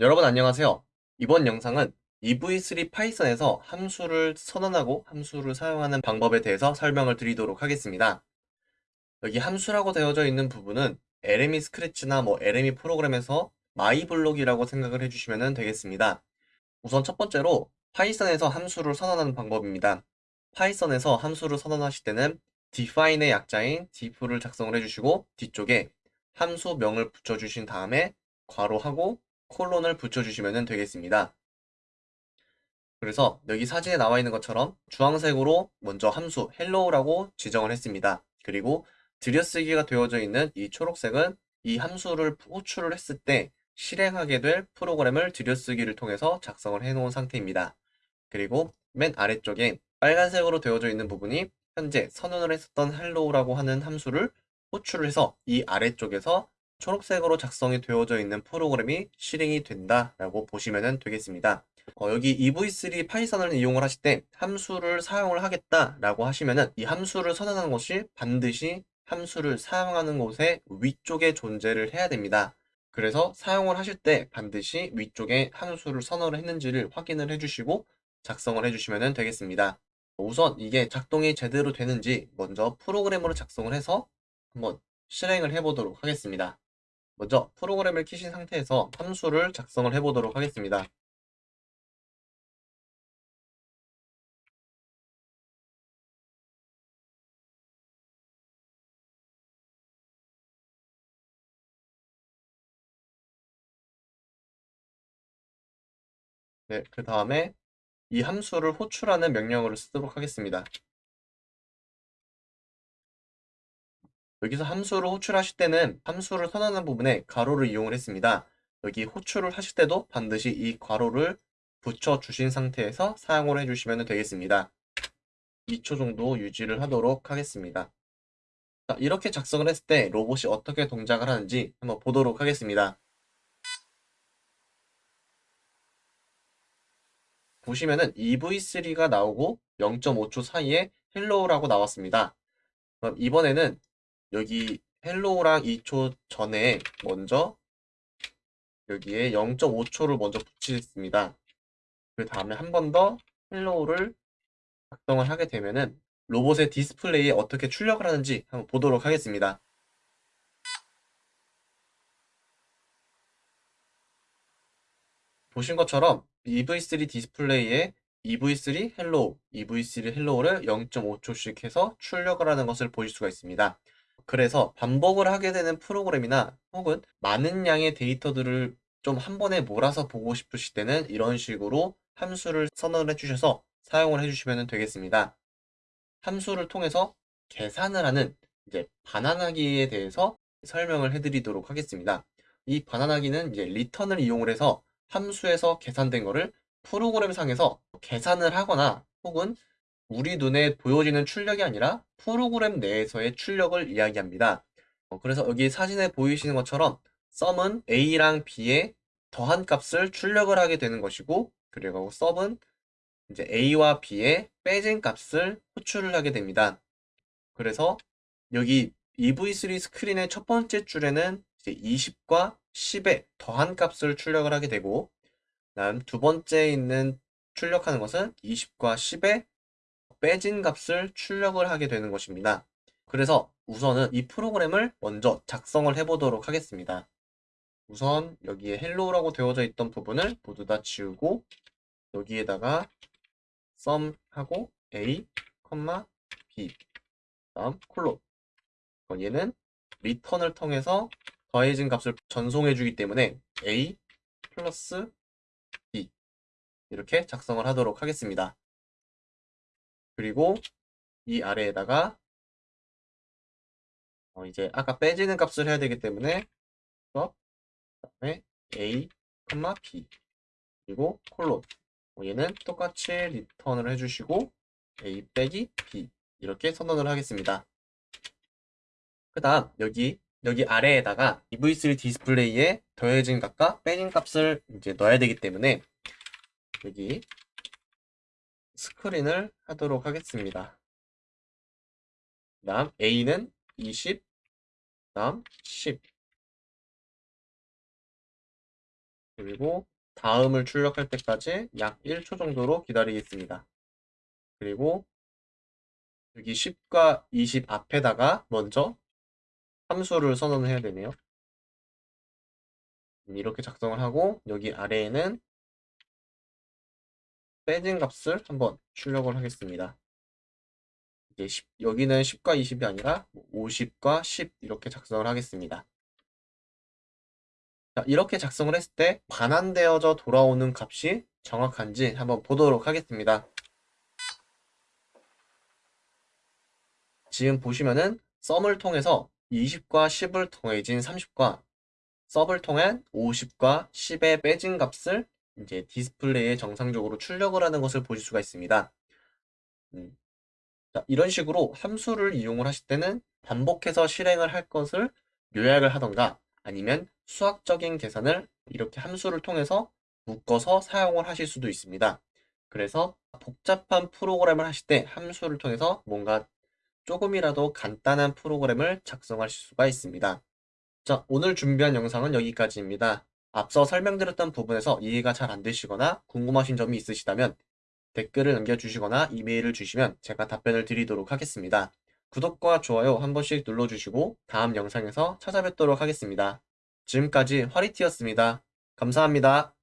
여러분 안녕하세요. 이번 영상은 EV3 Python에서 함수를 선언하고 함수를 사용하는 방법에 대해서 설명을 드리도록 하겠습니다. 여기 함수라고 되어져 있는 부분은 LME Scratch나 뭐 LME 프로그램에서 My Block이라고 생각을 해주시면 되겠습니다. 우선 첫 번째로 Python에서 함수를 선언하는 방법입니다. Python에서 함수를 선언하실 때는 define의 약자인 def를 작성을 해주시고 뒤쪽에 함수명을 붙여주신 다음에 괄호하고 콜론을 붙여주시면 되겠습니다. 그래서 여기 사진에 나와 있는 것처럼 주황색으로 먼저 함수 hello라고 지정을 했습니다. 그리고 들여쓰기가 되어져 있는 이 초록색은 이 함수를 호출을 했을 때 실행하게 될 프로그램을 들여쓰기를 통해서 작성을 해놓은 상태입니다. 그리고 맨 아래쪽에 빨간색으로 되어져 있는 부분이 현재 선언을 했었던 hello라고 하는 함수를 호출을 해서 이 아래쪽에서 초록색으로 작성이 되어져 있는 프로그램이 실행이 된다라고 보시면 되겠습니다. 어, 여기 EV3 파이썬을 이용을 하실 때 함수를 사용을 하겠다라고 하시면은 이 함수를 선언하는 것이 반드시 함수를 사용하는 곳의 위쪽에 존재를 해야 됩니다. 그래서 사용을 하실 때 반드시 위쪽에 함수를 선언을 했는지를 확인을 해주시고 작성을 해주시면 되겠습니다. 우선 이게 작동이 제대로 되는지 먼저 프로그램으로 작성을 해서 한번 실행을 해보도록 하겠습니다. 먼저 프로그램을 키신 상태에서 함수를 작성을 해보도록 하겠습니다. 네, 그 다음에 이 함수를 호출하는 명령어를 쓰도록 하겠습니다. 여기서 함수를 호출하실 때는 함수를 선언하는 부분에 가로를 이용을 했습니다. 여기 호출을 하실 때도 반드시 이 괄호를 붙여주신 상태에서 사용을 해주시면 되겠습니다. 2초 정도 유지를 하도록 하겠습니다. 자, 이렇게 작성을 했을 때 로봇이 어떻게 동작을 하는지 한번 보도록 하겠습니다. 보시면은 EV3가 나오고 0.5초 사이에 hello라고 나왔습니다. 그럼 이번에는 여기 hello랑 2초 전에 먼저 여기에 0.5초를 먼저 붙이겠습니다. 그 다음에 한 번 더 hello를 작성을 하게 되면은 로봇의 디스플레이에 어떻게 출력을 하는지 한번 보도록 하겠습니다. 보신 것처럼 EV3 디스플레이에 EV3 hello, EV3 hello를 0.5초씩 해서 출력을 하는 것을 보실 수가 있습니다. 그래서 반복을 하게 되는 프로그램이나 혹은 많은 양의 데이터들을 좀 한 번에 몰아서 보고 싶으실 때는 이런 식으로 함수를 선언을 해주셔서 사용을 해주시면 되겠습니다. 함수를 통해서 계산을 하는 이제 반환하기에 대해서 설명을 해드리도록 하겠습니다. 이 반환하기는 이제 리턴을 이용을 해서 함수에서 계산된 거를 프로그램 상에서 계산을 하거나 혹은 우리 눈에 보여지는 출력이 아니라 프로그램 내에서의 출력을 이야기합니다. 어, 그래서 여기 사진에 보이시는 것처럼 썸은 A랑 B에 더한 값을 출력을 하게 되는 것이고 그리고 썸은 이제 A와 B에 빼진 값을 호출을 하게 됩니다. 그래서 여기 EV3 스크린의 첫 번째 줄에는 이제 20과 10의 더한 값을 출력을 하게 되고 다음 두 번째 있는 출력하는 것은 20과 10의 빼진 값을 출력을 하게 되는 것입니다. 그래서 우선은 이 프로그램을 먼저 작성을 해보도록 하겠습니다. 우선 여기에 hello라고 되어져 있던 부분을 모두 다 지우고 여기에다가 썸하고 a, b 다음 콜론 얘는 리턴을 통해서 더해진 값을 전송해 주기 때문에 a 플러스 b 이렇게 작성을 하도록 하겠습니다. 그리고 이 아래에다가 어 이제 아까 빼지는 값을 해야 되기 때문에 그다음에 a, b 그리고 콜론 어 얘는 똑같이 return을 해주시고 a 빼기 b 이렇게 선언을 하겠습니다. 그 다음 여기 여기 아래에다가 EV3 디스플레이에 더해진 값과 빼진 값을 이제 넣어야 되기 때문에 여기 스크린을 하도록 하겠습니다. 다음 A는 20, 다음 10 그리고 다음을 출력할 때까지 약 1초 정도로 기다리겠습니다. 그리고 여기 10과 20 앞에다가 먼저 함수를 선언을 해야 되네요. 음, 이렇게 작성을 하고 여기 아래에는 빼진 값을 한번 출력을 하겠습니다. 이제 10, 여기는 10과 20이 아니라 50과 10 이렇게 작성을 하겠습니다. 자, 이렇게 작성을 했을 때 반환되어져 돌아오는 값이 정확한지 한번 보도록 하겠습니다. 지금 보시면은 썸을 통해서 20과 10을 더해진 30과 섭을 통한 50과 10의 빼진 값을 이제 디스플레이에 정상적으로 출력을 하는 것을 보실 수가 있습니다. 음. 자, 이런 식으로 함수를 이용을 하실 때는 반복해서 실행을 할 것을 요약을 하던가 아니면 수학적인 계산을 이렇게 함수를 통해서 묶어서 사용을 하실 수도 있습니다. 그래서 복잡한 프로그램을 하실 때 함수를 통해서 뭔가 조금이라도 간단한 프로그램을 작성하실 수가 있습니다. 자, 오늘 준비한 영상은 여기까지입니다. 앞서 설명드렸던 부분에서 이해가 잘 안 되시거나 궁금하신 점이 있으시다면 댓글을 남겨주시거나 이메일을 주시면 제가 답변을 드리도록 하겠습니다. 구독과 좋아요 한 번씩 눌러주시고 다음 영상에서 찾아뵙도록 하겠습니다. 지금까지 화리티였습니다. 감사합니다.